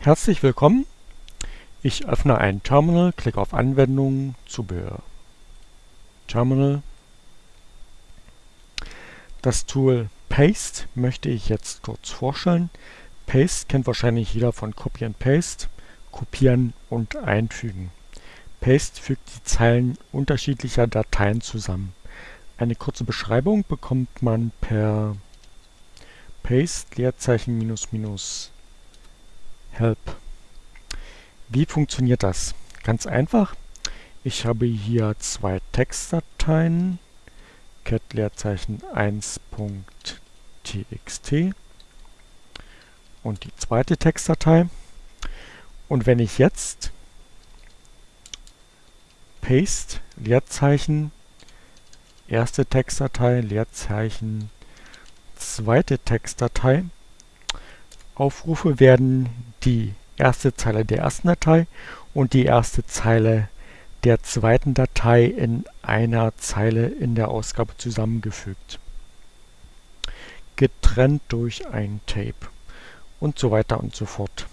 Herzlich willkommen. Ich öffne ein Terminal, klicke auf Anwendungen, Zubehör. Terminal. Das Tool Paste möchte ich jetzt kurz vorstellen. Paste kennt wahrscheinlich jeder von Copy and Paste, kopieren und einfügen. Paste fügt die Zeilen unterschiedlicher Dateien zusammen. Eine kurze Beschreibung bekommt man per Paste Leerzeichen minus minus help. Wie funktioniert das? Ganz einfach. Ich habe hier zwei Textdateien, cat Leerzeichen 1.txt und die zweite Textdatei. Und wenn ich jetzt paste Leerzeichen erste Textdatei Leerzeichen zweite Textdatei aufrufe, werden die erste Zeile der ersten Datei und die erste Zeile der zweiten Datei in einer Zeile in der Ausgabe zusammengefügt. Getrennt durch ein Tape und so weiter und so fort.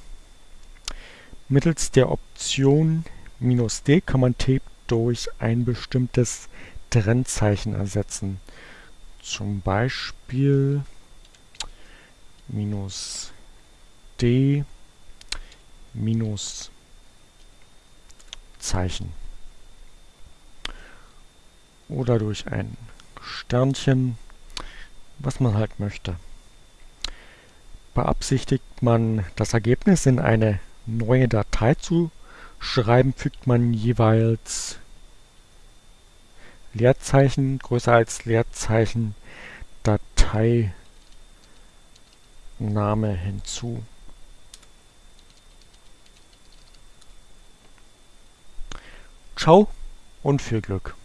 Mittels der Option "-d" kann man Tape durch ein bestimmtes Trennzeichen ersetzen. Zum Beispiel "-d" Minuszeichen. Oder durch ein Sternchen, was man halt möchte. Beabsichtigt man das Ergebnis in eine neue Datei zu schreiben, fügt man jeweils Leerzeichen größer als Leerzeichen Dateiname hinzu. Ciao und viel Glück!